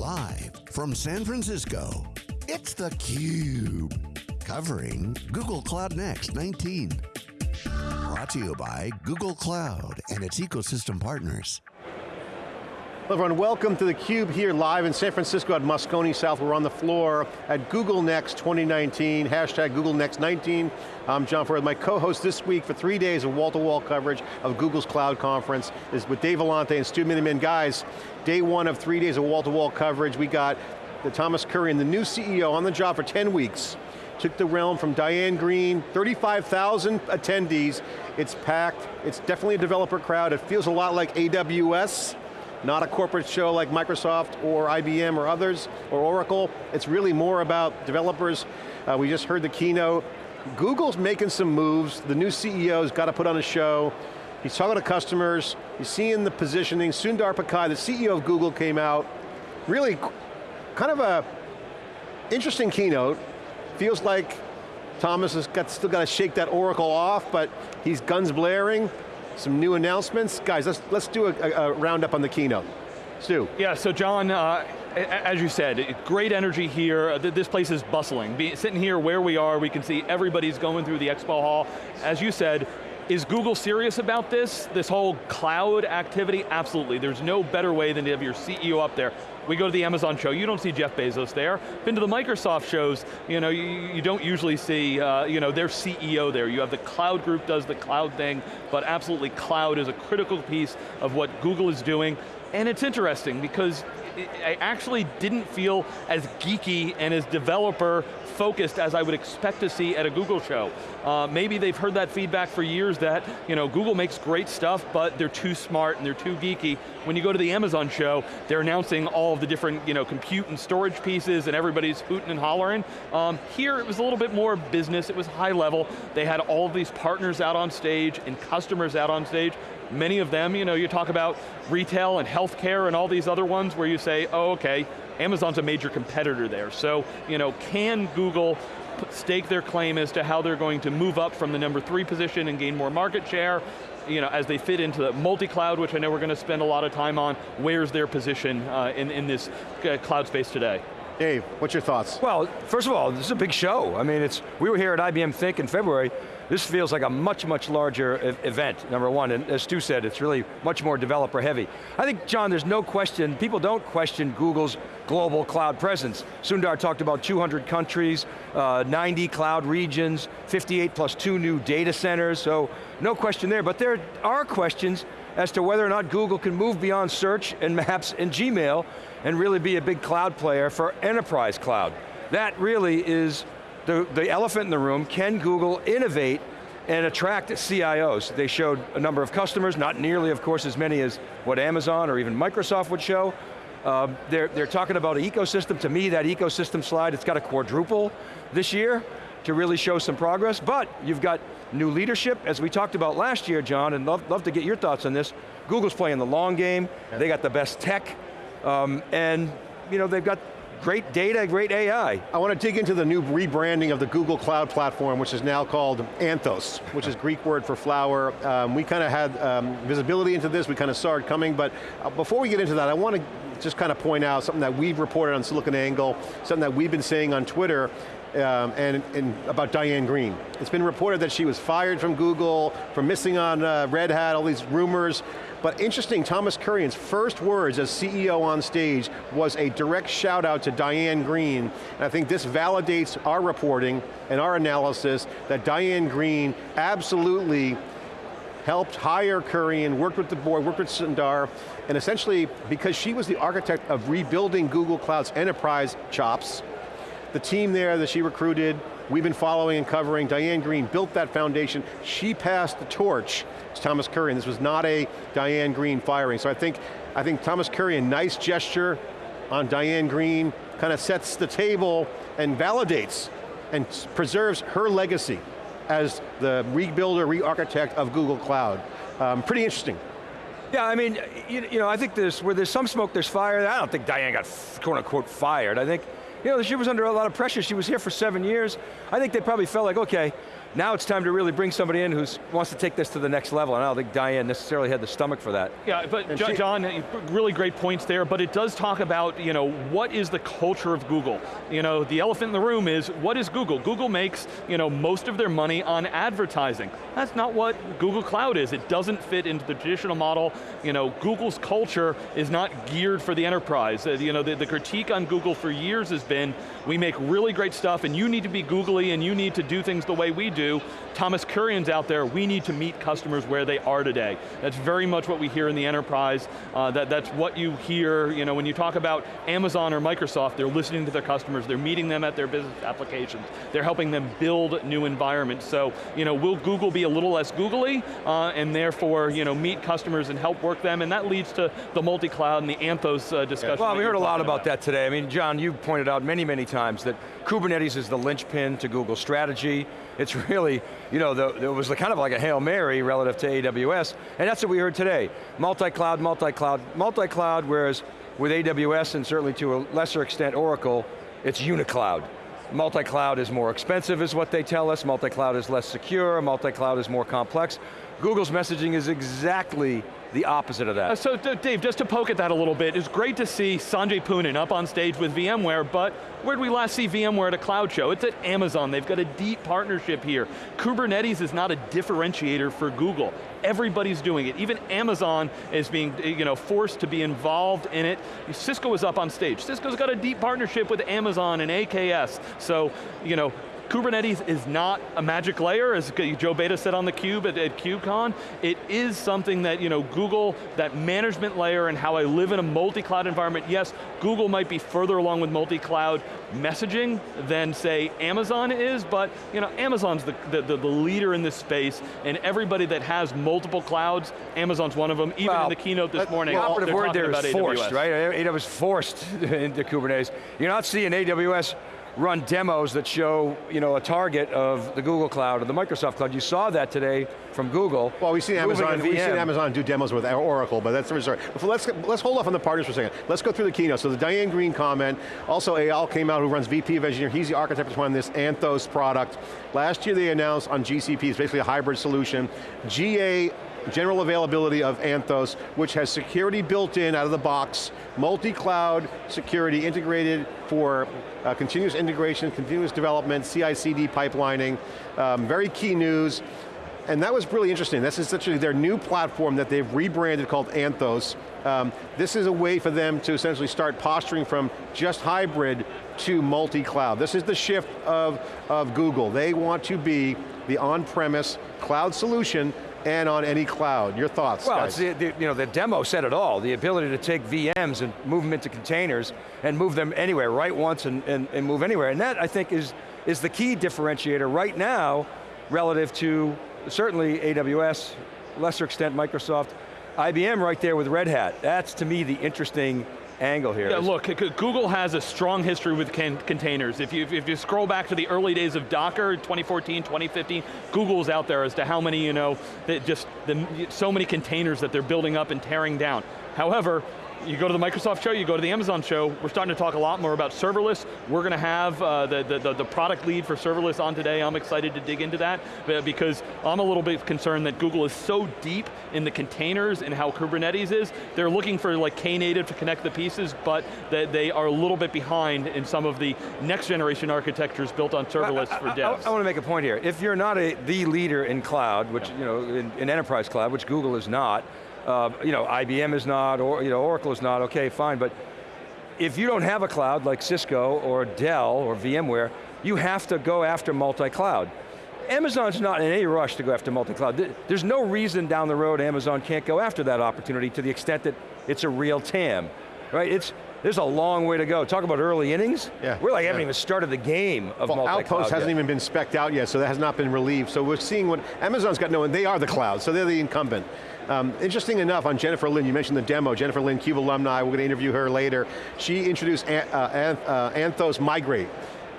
Live from San Francisco, it's theCUBE. Covering Google Cloud Next 19. Brought to you by Google Cloud and its ecosystem partners. Everyone, welcome to theCUBE here live in San Francisco at Moscone South. We're on the floor at Google Next 2019, hashtag Google Next 19. I'm John Furrier. My co-host this week for three days of wall-to-wall -wall coverage of Google's Cloud Conference is with Dave Vellante and Stu Miniman. Guys, day one of three days of wall-to-wall -wall coverage. We got the Thomas Kurian, the new CEO, on the job for 10 weeks. Took the realm from Diane Greene, 35,000 attendees. It's packed, it's definitely a developer crowd. It feels a lot like AWS not a corporate show like Microsoft or IBM or others, or Oracle. It's really more about developers. Uh, we just heard the keynote. Google's making some moves. The new CEO's got to put on a show. He's talking to customers. He's seeing the positioning. Sundar Pichai, the CEO of Google, came out. Really kind of a interesting keynote. Feels like Thomas has got, still got to shake that Oracle off, but he's guns blaring some new announcements. Guys, let's, let's do a, a, roundup on the keynote. Stu. Yeah, so John, uh, as you said, great energy here. This place is bustling. Be, sitting here where we are, we can see everybody's going through the expo hall. As you said, is Google serious about this? This whole cloud activity? Absolutely, there's no better way than to have your CEO up there. We go to the Amazon show, you don't see Jeff Bezos there. Been to the Microsoft shows, you know, you, you don't usually see, uh, you know, their CEO there. You have the cloud group does the cloud thing, but absolutely cloud is a critical piece of what Google is doing. And it's interesting because I actually didn't feel as geeky and as developer focused as I would expect to see at a Google show. Uh, maybe they've heard that feedback for years that you know, Google makes great stuff, but they're too smart and they're too geeky. When you go to the Amazon show, they're announcing all of the different you know, compute and storage pieces and everybody's hooting and hollering. Um, here it was a little bit more business, it was high level. They had all of these partners out on stage and customers out on stage. Many of them, you know, you talk about retail and healthcare and all these other ones where you say, oh, okay, Amazon's a major competitor there. So, you know, can Google stake their claim as to how they're going to move up from the number three position and gain more market share, you know, as they fit into the multi-cloud, which I know we're going to spend a lot of time on, where's their position uh, in, in this uh, cloud space today? Dave, what's your thoughts? Well, first of all, this is a big show. I mean, it's we were here at IBM Think in February. This feels like a much, much larger event, number one, and as Stu said, it's really much more developer heavy. I think, John, there's no question, people don't question Google's global cloud presence. Sundar talked about 200 countries, uh, 90 cloud regions, 58 plus two new data centers, so no question there, but there are questions as to whether or not Google can move beyond search and maps and Gmail and really be a big cloud player for enterprise cloud. That really is the, the elephant in the room. Can Google innovate and attract CIOs? They showed a number of customers, not nearly, of course, as many as what Amazon or even Microsoft would show. Um, they're, they're talking about an ecosystem. To me, that ecosystem slide, it's got a quadruple this year to really show some progress, but you've got new leadership, as we talked about last year, John, and love, love to get your thoughts on this. Google's playing the long game, they got the best tech, um, and you know, they've got great data, great AI. I want to dig into the new rebranding of the Google Cloud Platform, which is now called Anthos, which is Greek word for flower. Um, we kind of had um, visibility into this, we kind of saw it coming, but uh, before we get into that, I want to just kind of point out something that we've reported on SiliconANGLE, something that we've been saying on Twitter, um, and, and, about Diane Greene. It's been reported that she was fired from Google, for missing on uh, Red Hat, all these rumors. But interesting, Thomas Kurian's first words as CEO on stage was a direct shout out to Diane Greene. And I think this validates our reporting and our analysis that Diane Greene absolutely helped hire Kurian, worked with the board, worked with Sundar, and essentially, because she was the architect of rebuilding Google Cloud's enterprise chops, the team there that she recruited, we've been following and covering, Diane Greene built that foundation, she passed the torch to Thomas Kurian. This was not a Diane Greene firing. So I think, I think Thomas Kurian, nice gesture on Diane Greene, kind of sets the table and validates and preserves her legacy as the rebuilder, re-architect of Google Cloud. Um, pretty interesting. Yeah, I mean, you, you know, I think there's, where there's some smoke, there's fire. I don't think Diane got quote unquote fired. I think you know, she was under a lot of pressure. She was here for seven years. I think they probably felt like, okay, now it's time to really bring somebody in who wants to take this to the next level, and I don't think Diane necessarily had the stomach for that. Yeah, but John, John, really great points there, but it does talk about, you know, what is the culture of Google? You know, the elephant in the room is, what is Google? Google makes, you know, most of their money on advertising. That's not what Google Cloud is. It doesn't fit into the traditional model. You know, Google's culture is not geared for the enterprise. Uh, you know, the, the critique on Google for years has been, we make really great stuff and you need to be googly and you need to do things the way we do. Thomas Kurian's out there, we need to meet customers where they are today. That's very much what we hear in the enterprise. Uh, that, that's what you hear, you know, when you talk about Amazon or Microsoft, they're listening to their customers, they're meeting them at their business applications, they're helping them build new environments. So, you know, will Google be a little less googly, uh, and therefore, you know, meet customers and help work them, and that leads to the multi-cloud and the Anthos uh, discussion. Well, we heard a lot about, about that today. I mean, John, you pointed out many, many times that Kubernetes is the linchpin to Google's strategy. It's really, you know, the, it was kind of like a Hail Mary relative to AWS, and that's what we heard today. Multi-cloud, multi-cloud, multi-cloud, whereas with AWS and certainly to a lesser extent Oracle, it's unicloud. Multi-cloud is more expensive is what they tell us, multi-cloud is less secure, multi-cloud is more complex. Google's messaging is exactly the opposite of that. Uh, so Dave, just to poke at that a little bit, it's great to see Sanjay Poonen up on stage with VMware, but where did we last see VMware at a cloud show? It's at Amazon, they've got a deep partnership here. Kubernetes is not a differentiator for Google. Everybody's doing it. Even Amazon is being you know, forced to be involved in it. Cisco was up on stage. Cisco's got a deep partnership with Amazon and AKS. So, you know, Kubernetes is not a magic layer, as Joe Beda said on the Cube at, at KubeCon. It is something that, you know, Google, that management layer and how I live in a multi-cloud environment, yes, Google might be further along with multi-cloud messaging than, say, Amazon is, but, you know, Amazon's the, the, the, leader in this space, and everybody that has multiple clouds, Amazon's one of them, even well, in the keynote this morning, the operative word there is forced, AWS. right? AWS forced into Kubernetes. You're not seeing AWS run demos that show you know, a target of the Google Cloud or the Microsoft Cloud. You saw that today from Google. Well, we've seen Amazon, we've seen Amazon do demos with Oracle, but that's the story. Let's, let's hold off on the partners for a second. Let's go through the keynote. So the Diane Greene comment, also Eyal came out who runs VP of Engineering, he's the architect behind this Anthos product. Last year they announced on GCP, it's basically a hybrid solution, GA general availability of Anthos, which has security built in out of the box, multi-cloud security integrated for uh, continuous integration, continuous development, CI/CD pipelining, um, very key news. And that was really interesting. This is essentially their new platform that they've rebranded called Anthos. Um, this is a way for them to essentially start posturing from just hybrid to multi-cloud. This is the shift of, of Google. They want to be the on-premise cloud solution and on any cloud. Your thoughts, Well, the, the, you know, the demo said it all. The ability to take VMs and move them into containers and move them anywhere, write once and, and, and move anywhere. And that, I think, is, is the key differentiator right now relative to certainly AWS, lesser extent Microsoft, IBM right there with Red Hat. That's to me the interesting angle here. Yeah, look, Google has a strong history with containers. If you, if you scroll back to the early days of Docker, 2014, 2015, Google's out there as to how many, you know, just the, so many containers that they're building up and tearing down. However, you go to the Microsoft show, you go to the Amazon show, we're starting to talk a lot more about serverless. We're going to have uh, the, the, the, product lead for serverless on today. I'm excited to dig into that because I'm a little bit concerned that Google is so deep in the containers and how Kubernetes is. They're looking for like Knative to connect the pieces, but that they are a little bit behind in some of the next generation architectures built on serverless I, for devs. I, I, want to make a point here. If you're not a, the leader in cloud, which, yeah. you know, in, in enterprise cloud, which Google is not, uh, you know, IBM is not, or you know, Oracle is not, okay, fine, but if you don't have a cloud like Cisco or Dell or VMware, you have to go after multi-cloud. Amazon's not in any rush to go after multi-cloud. There's no reason down the road Amazon can't go after that opportunity to the extent that it's a real TAM, right? It's, there's a long way to go. Talk about early innings. Yeah. We're like haven't even started the game of well, multi-cloud Outpost hasn't even been specced out yet, so that has not been relieved. So we're seeing what, Amazon's got no, and they are the cloud, so they're the incumbent. Um, interesting enough, on Jennifer Lin, you mentioned the demo, Jennifer Lin, CUBE alumni, we're going to interview her later. She introduced An uh, uh, Anthos Migrate.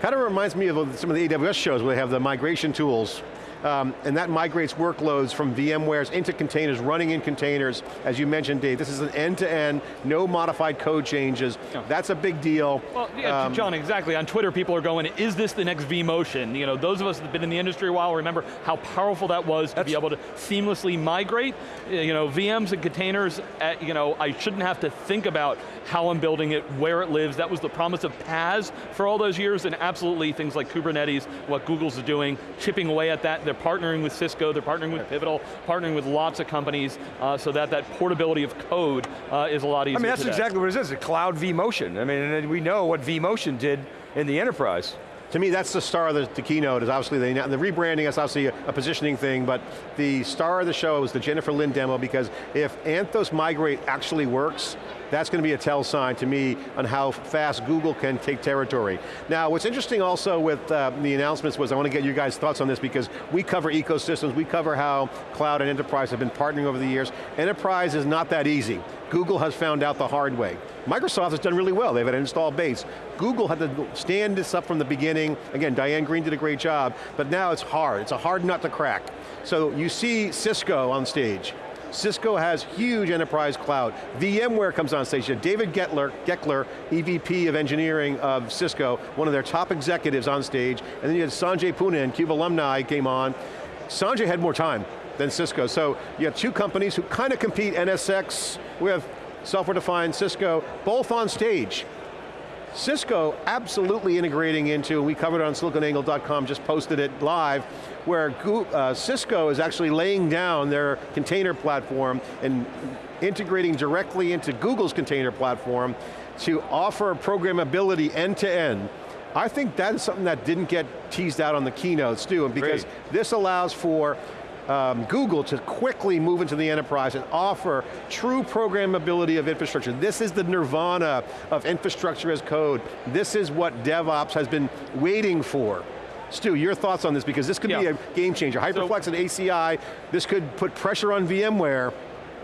Kind of reminds me of some of the AWS shows where they have the migration tools um, and that migrates workloads from VMwares into containers, running in containers. As you mentioned, Dave, this is an end-to-end, -end, no modified code changes. Yeah. That's a big deal. Well, yeah, um, John, exactly. On Twitter, people are going, is this the next vMotion? You know, those of us that have been in the industry a while remember how powerful that was to be able to seamlessly migrate. You know, VMs and containers, at, you know, I shouldn't have to think about how I'm building it, where it lives. That was the promise of PaaS for all those years, and absolutely things like Kubernetes, what Google's doing, chipping away at that. They're partnering with Cisco, they're partnering with Pivotal, partnering with lots of companies, uh, so that that portability of code uh, is a lot easier I mean, that's today. exactly what it is, a cloud vMotion. I mean, we know what vMotion did in the enterprise to me, that's the star of the, the keynote, is obviously the, the rebranding is obviously a, a, positioning thing, but the star of the show was the Jennifer Lin demo because if Anthos Migrate actually works, that's going to be a tell sign to me on how fast Google can take territory. Now, what's interesting also with uh, the announcements was, I want to get you guys' thoughts on this because we cover ecosystems, we cover how cloud and enterprise have been partnering over the years. Enterprise is not that easy. Google has found out the hard way. Microsoft has done really well, they've had an installed base. Google had to stand this up from the beginning. Again, Diane Greene did a great job, but now it's hard. It's a hard nut to crack. So you see Cisco on stage. Cisco has huge enterprise cloud. VMware comes on stage. David Goeckeler, Goeckeler, EVP of engineering of Cisco, one of their top executives on stage, and then you had Sanjay Poonen, CUBE alumni came on. Sanjay had more time than Cisco, so you have two companies who kind of compete, NSX, we have software-defined Cisco, both on stage. Cisco absolutely integrating into, we covered it on siliconangle.com, just posted it live, where uh, Cisco is actually laying down their container platform and integrating directly into Google's container platform to offer programmability end to end. I think that is something that didn't get teased out on the keynotes too, because Great. this allows for um, Google to quickly move into the enterprise and offer true programmability of infrastructure. This is the nirvana of infrastructure as code. This is what DevOps has been waiting for. Stu, your thoughts on this, because this could yeah. be a game changer. Hyperflex so, and ACI, this could put pressure on VMware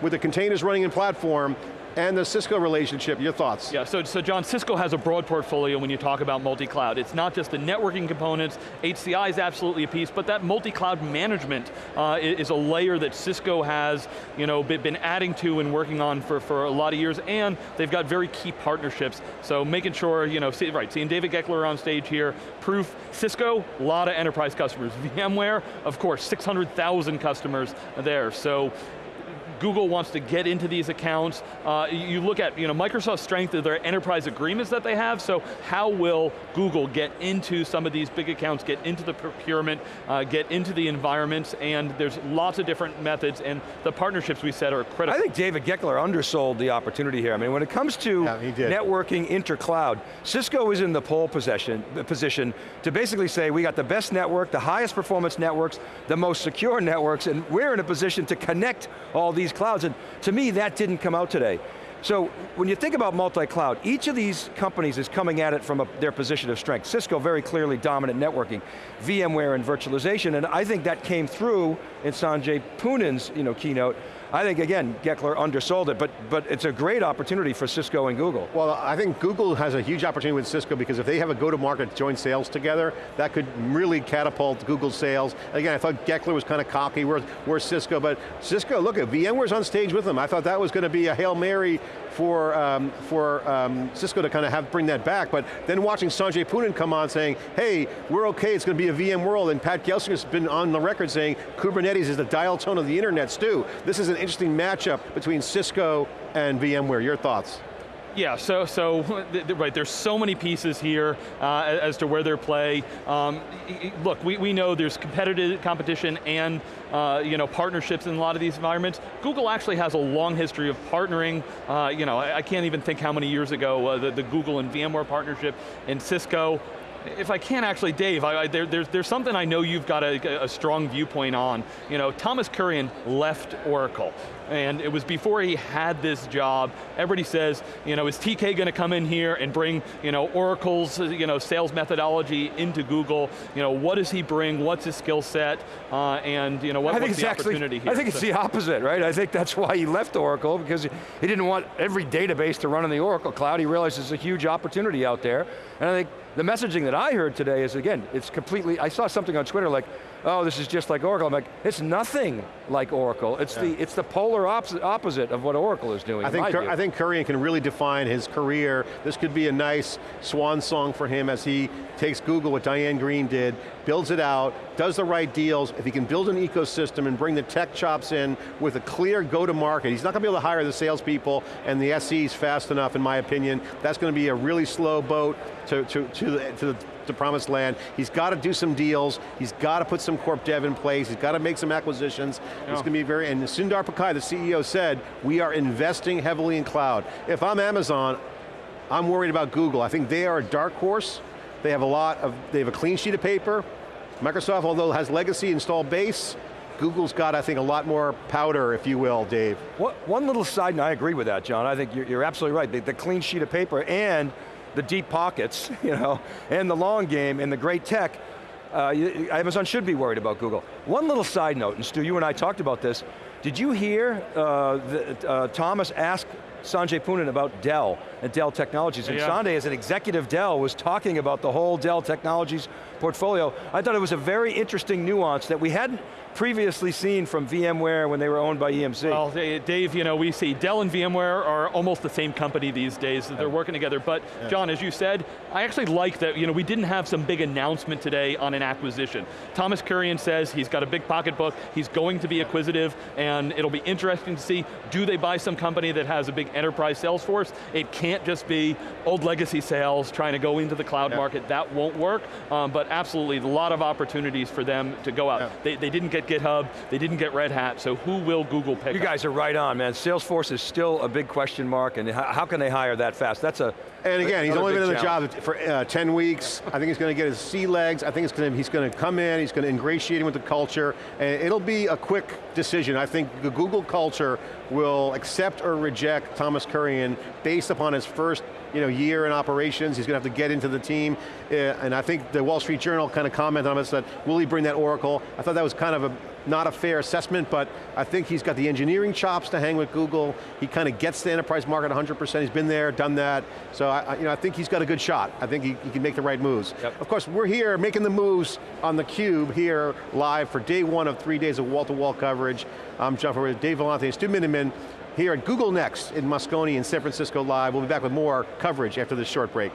with the containers running in platform and the Cisco relationship, your thoughts? Yeah, so, so John, Cisco has a broad portfolio when you talk about multi-cloud. It's not just the networking components, HCI is absolutely a piece, but that multi-cloud management uh, is a layer that Cisco has you know, been adding to and working on for, for a lot of years, and they've got very key partnerships. So making sure, you know, see, right, seeing David Goeckeler on stage here, proof, Cisco, a lot of enterprise customers. VMware, of course, 600,000 customers there. So Google wants to get into these accounts. Uh, you look at you know, Microsoft's strength of their enterprise agreements that they have, so how will Google get into some of these big accounts, get into the procurement, uh, get into the environments, and there's lots of different methods, and the partnerships we said are critical. I think David Goeckeler undersold the opportunity here. I mean, when it comes to yeah, networking inter-cloud, Cisco is in the pole position, position to basically say, we got the best network, the highest performance networks, the most secure networks, and we're in a position to connect all these these clouds, and to me that didn't come out today. So when you think about multi-cloud, each of these companies is coming at it from a, their position of strength. Cisco very clearly dominant networking, VMware and virtualization, and I think that came through in Sanjay Poonen's you know, keynote, I think, again, Goeckeler undersold it, but, but it's a great opportunity for Cisco and Google. Well, I think Google has a huge opportunity with Cisco because if they have a go-to-market joint sales together, that could really catapult Google sales. Again, I thought Goeckeler was kind of cocky, where's, where's Cisco, but Cisco, look at VMware's on stage with them. I thought that was going to be a Hail Mary for, um, for um, Cisco to kind of have bring that back, but then watching Sanjay Poonen come on saying, hey, we're okay, it's going to be a VM world, and Pat Gelsinger's been on the record saying Kubernetes is the dial tone of the internet, Stu. This is an interesting matchup between Cisco and VMware. Your thoughts? Yeah, so, so right, there's so many pieces here uh, as to where they play. Um, look, we, we know there's competitive competition and uh, you know, partnerships in a lot of these environments. Google actually has a long history of partnering. Uh, you know, I, I, can't even think how many years ago uh, the, the Google and VMware partnership and Cisco if I can actually, Dave, I, I, there, there's, there's something I know you've got a, a, strong viewpoint on. You know, Thomas Kurian left Oracle. and it was before he had this job. Everybody says, you know, is TK going to come in here and bring, you know, Oracle's, you know, sales methodology into Google? You know, what does he bring? What's his skill set? Uh, and you know, what, I think what's it's the actually, opportunity here? I think it's So- the opposite, right? I think that's why he left Oracle, because he he didn't want every database to run in the Oracle cloud. He realized there's a huge opportunity out there. And I think the messaging that I heard today is, again, it's completely, I saw something on Twitter like, oh, this is just like Oracle. I'm like, it's nothing like Oracle. It's, the, it's the polar opposite, opposite of what Oracle is doing, I in think. I think Kurian can really define his career. This could be a nice swan song for him as he takes Google, what Diane Greene did, builds it out, does the right deals. If he can build an ecosystem and bring the tech chops in with a clear go-to-market, he's not going to be able to hire the salespeople and the SEs fast enough, in my opinion. That's going to be a really slow boat to, to, to, the, to the to promised land. He's got to do some deals. He's got to put some corp dev in place. He's got to make some acquisitions. It's oh. going to be very, and Sundar Pichai, the CEO said, we are investing heavily in cloud. If I'm Amazon, I'm worried about Google. I think they are a dark horse. They have a lot of, they have a clean sheet of paper. Microsoft, although has legacy install base, Google's got, I think, a lot more powder, if you will, Dave. What, one little side, and I agree with that, John. I think you're, you're absolutely right. The, the clean sheet of paper and the deep pockets, you know, and the long game and the great tech, uh, Amazon should be worried about Google. One little side note, and Stu, you and I talked about this. Did you hear uh, the, uh, Thomas ask Sanjay Poonen about Dell and Dell Technologies? And Yeah. Sanjay, as an executive Dell, was talking about the whole Dell Technologies portfolio. I thought it was a very interesting nuance that we hadn't previously seen from VMware when they were owned by EMC. Well, Dave, you know, we see Dell and VMware are almost the same company these days, they're working together, but John, as you said, I actually like that, you know, we didn't have some big announcement today on an acquisition. Thomas Kurian says he's got a big pocketbook, he's going to be acquisitive, and it'll be interesting to see, do they buy some company that has a big enterprise sales force? It can't just be old legacy sales trying to go into the cloud Yeah. market, that won't work, um, but absolutely, a lot of opportunities for them to go out. Yeah. They, they didn't get GitHub, they didn't get Red Hat, so who will Google pick You up? guys are right on, man. Salesforce is still a big question mark, and how, how can they hire that fast? That's a And again, he's only big been in the challenge. job for uh, 10 weeks. I think he's going to get his sea legs. I think it's going to, he's going to come in, he's going to ingratiate him with the culture, and it'll be a quick decision. I think the Google culture will accept or reject Thomas Kurian based upon his first you know, year in operations. He's going to have to get into the team, uh, and I think the Wall Street Journal kind of commented on it, said, will he bring that Oracle? I thought that was kind of a not a fair assessment, but I think he's got the engineering chops to hang with Google. He kind of gets the enterprise market 100%. He's been there, done that. So I, you know, I think he's got a good shot. I think he, he can make the right moves. Yep. Of course, we're here making the moves on the Cube here live for day one of three days of wall-to-wall coverage. I'm John Furrier, Dave Vellante, and Stu Miniman here at Google Next in Moscone in San Francisco Live. We'll be back with more coverage after this short break.